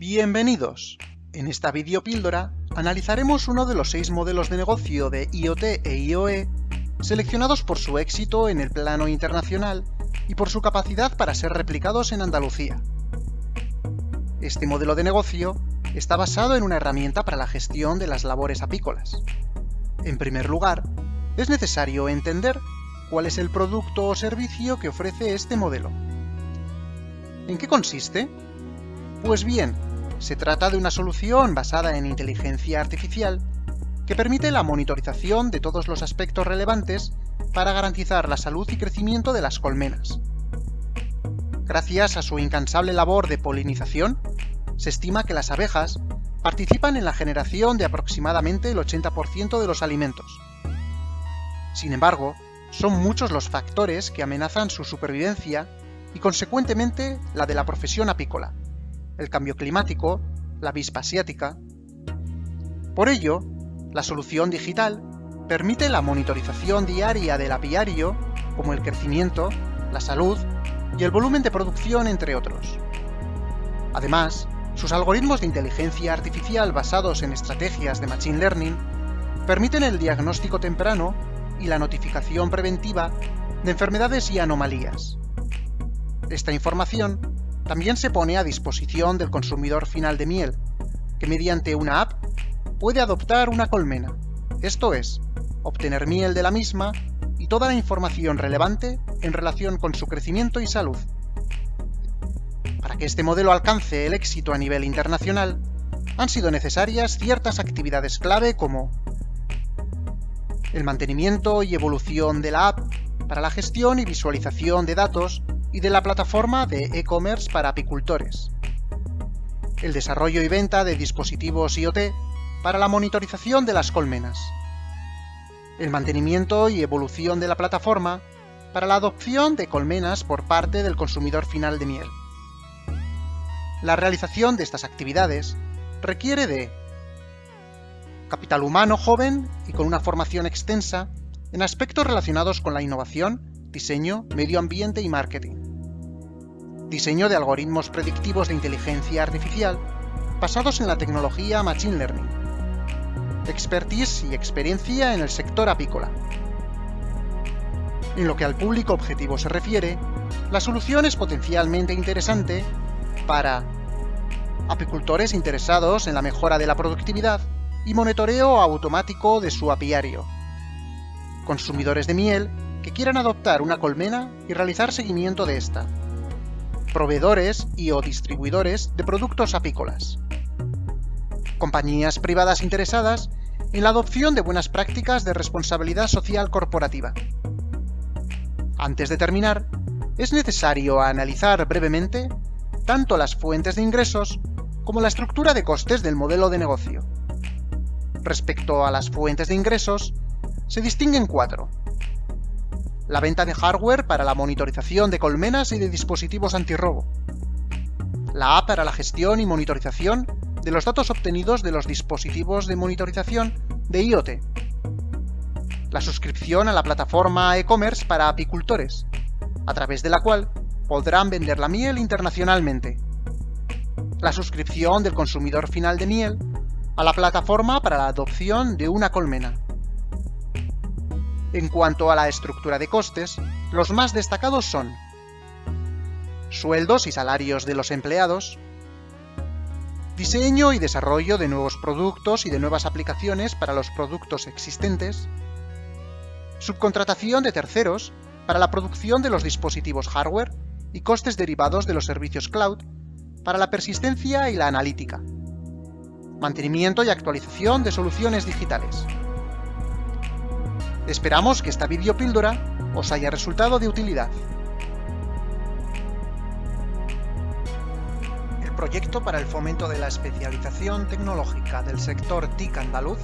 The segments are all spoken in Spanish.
Bienvenidos. En esta videopíldora analizaremos uno de los seis modelos de negocio de IoT e IoE seleccionados por su éxito en el plano internacional y por su capacidad para ser replicados en Andalucía. Este modelo de negocio está basado en una herramienta para la gestión de las labores apícolas. En primer lugar, es necesario entender cuál es el producto o servicio que ofrece este modelo. ¿En qué consiste? Pues bien, se trata de una solución basada en inteligencia artificial que permite la monitorización de todos los aspectos relevantes para garantizar la salud y crecimiento de las colmenas. Gracias a su incansable labor de polinización, se estima que las abejas participan en la generación de aproximadamente el 80% de los alimentos. Sin embargo, son muchos los factores que amenazan su supervivencia y consecuentemente la de la profesión apícola el cambio climático, la avispa asiática. Por ello, la solución digital permite la monitorización diaria del apiario, como el crecimiento, la salud y el volumen de producción, entre otros. Además, sus algoritmos de inteligencia artificial basados en estrategias de Machine Learning permiten el diagnóstico temprano y la notificación preventiva de enfermedades y anomalías. Esta información también se pone a disposición del consumidor final de miel, que mediante una app puede adoptar una colmena, esto es, obtener miel de la misma y toda la información relevante en relación con su crecimiento y salud. Para que este modelo alcance el éxito a nivel internacional, han sido necesarias ciertas actividades clave como el mantenimiento y evolución de la app para la gestión y visualización de datos y de la plataforma de e-commerce para apicultores. El desarrollo y venta de dispositivos IoT para la monitorización de las colmenas. El mantenimiento y evolución de la plataforma para la adopción de colmenas por parte del consumidor final de miel. La realización de estas actividades requiere de capital humano joven y con una formación extensa en aspectos relacionados con la innovación diseño, medio ambiente y marketing. Diseño de algoritmos predictivos de inteligencia artificial basados en la tecnología Machine Learning. Expertise y experiencia en el sector apícola. En lo que al público objetivo se refiere, la solución es potencialmente interesante para apicultores interesados en la mejora de la productividad y monitoreo automático de su apiario, consumidores de miel que quieran adoptar una colmena y realizar seguimiento de esta. Proveedores y o distribuidores de productos apícolas. Compañías privadas interesadas en la adopción de buenas prácticas de responsabilidad social corporativa. Antes de terminar, es necesario analizar brevemente tanto las fuentes de ingresos como la estructura de costes del modelo de negocio. Respecto a las fuentes de ingresos, se distinguen cuatro la venta de hardware para la monitorización de colmenas y de dispositivos antirrobo, la app para la gestión y monitorización de los datos obtenidos de los dispositivos de monitorización de IoT, la suscripción a la plataforma e-commerce para apicultores, a través de la cual podrán vender la miel internacionalmente, la suscripción del consumidor final de miel a la plataforma para la adopción de una colmena, en cuanto a la estructura de costes, los más destacados son sueldos y salarios de los empleados, diseño y desarrollo de nuevos productos y de nuevas aplicaciones para los productos existentes, subcontratación de terceros para la producción de los dispositivos hardware y costes derivados de los servicios cloud para la persistencia y la analítica, mantenimiento y actualización de soluciones digitales. Esperamos que esta videopíldora os haya resultado de utilidad. El proyecto para el fomento de la especialización tecnológica del sector TIC andaluz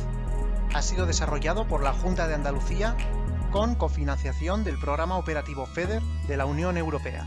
ha sido desarrollado por la Junta de Andalucía con cofinanciación del Programa Operativo FEDER de la Unión Europea.